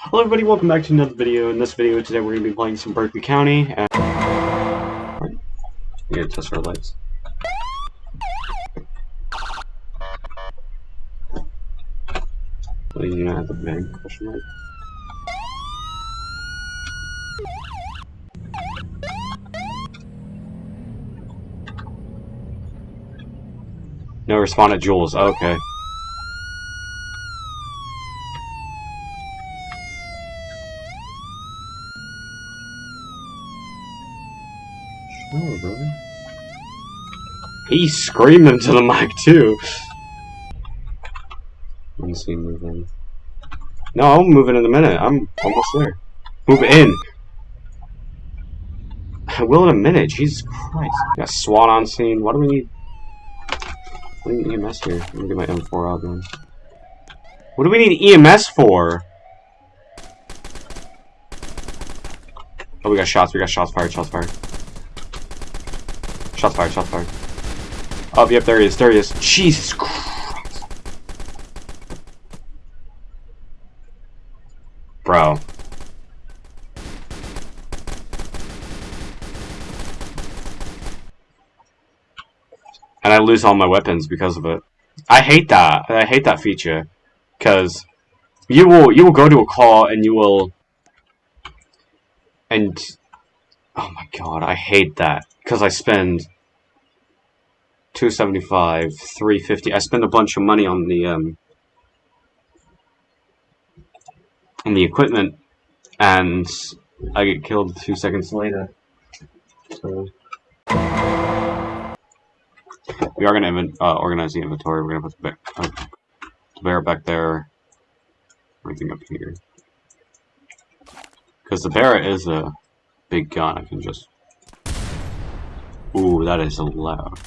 Hello everybody, welcome back to another video. In this video today we're going to be playing some Berkeley County. And... We gotta test our lights. Well, you know, have the big question mark. No respond at Jules. Okay. Brother. He screamed into the mic too. Let's see, move in. No, I'll move in in a minute. I'm almost there. Move in. I will in a minute. Jesus Christ. Got SWAT on scene. What do we need? What do we need EMS here? Let me get my M4 out then. What do we need EMS for? Oh, we got shots. We got shots fired. Shots fired. Shots fired. Shots fired. Oh, yep, there he is. There he is. Jesus Christ. Bro. And I lose all my weapons because of it. I hate that. I hate that feature. Because you will you will go to a call and you will and oh my god, I hate that. Because I spend 275, 350. I spend a bunch of money on the um on the equipment and I get killed two seconds later. So we are gonna uh, organize the inventory. We're gonna put the bear, uh, the bear back there. Everything up here. Because the bear is a big gun. I can just. Ooh, that is loud.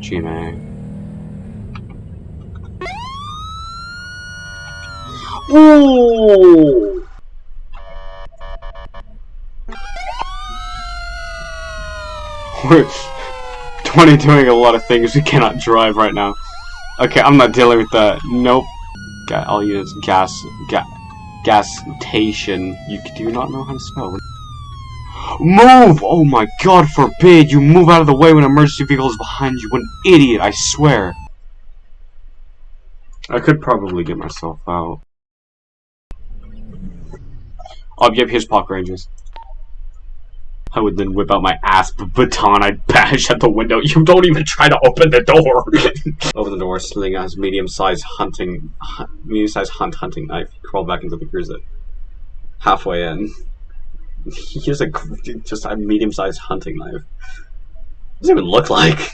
GMA. Ooh! We're 20 doing a lot of things we cannot drive right now. Okay, I'm not dealing with that. Nope. I'll use gas. Ga gastation. You do not know how to spell. Move! Oh my god forbid you move out of the way when emergency vehicle is behind you. What an idiot, I swear. I could probably get myself out. Oh, yep, here's Park Rangers. I would then whip out my ass baton. I'd bash at the window. You don't even try to open the door. open the door, sling out his medium-sized hunting, medium-sized hunt hunting knife. Crawl back into the cruiser. Halfway in, he has a just a medium-sized hunting knife. What does it even look like?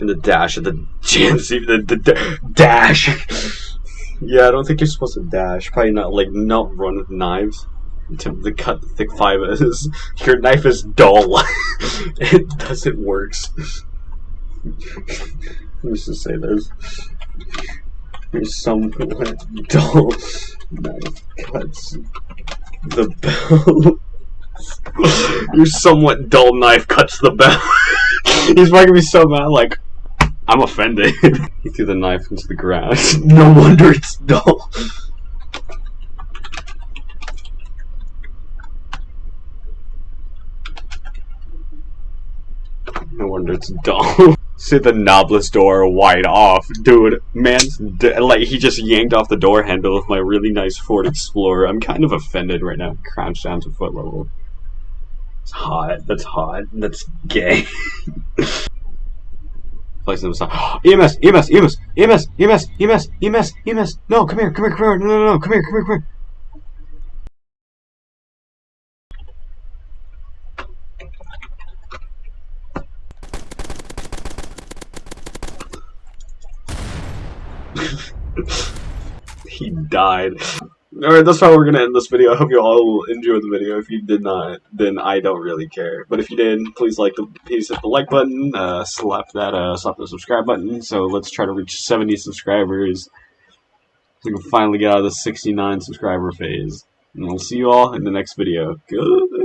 In the dash of the GMC, the, the, the dash. yeah, I don't think you're supposed to dash. Probably not like not run with knives to, cut thick fibers. Your knife is dull. it doesn't work. Let me just say this. Your somewhat dull knife cuts the bell. Your somewhat dull knife cuts the bell. He's gonna be so mad, like, I'm offended. he threw the knife into the grass. no wonder it's dull. It's dumb. See the knobless door wide off. Dude, man, like, he just yanked off the door handle of my really nice Ford Explorer. I'm kind of offended right now. Crouched down to foot level. It's hot. That's hot. That's gay. Place them aside. EMS, EMS, EMS, EMS, EMS, EMS, EMS, EMS. No, come here, come here, come here. No, no, no, come here, come here, come here. he died. Alright, that's how we're gonna end this video. I hope you all enjoyed the video. If you did not, then I don't really care. But if you did, please like the please hit the like button, uh, slap that uh, slap the subscribe button. So let's try to reach 70 subscribers. So we can finally get out of the 69 subscriber phase. And we'll see you all in the next video. Good.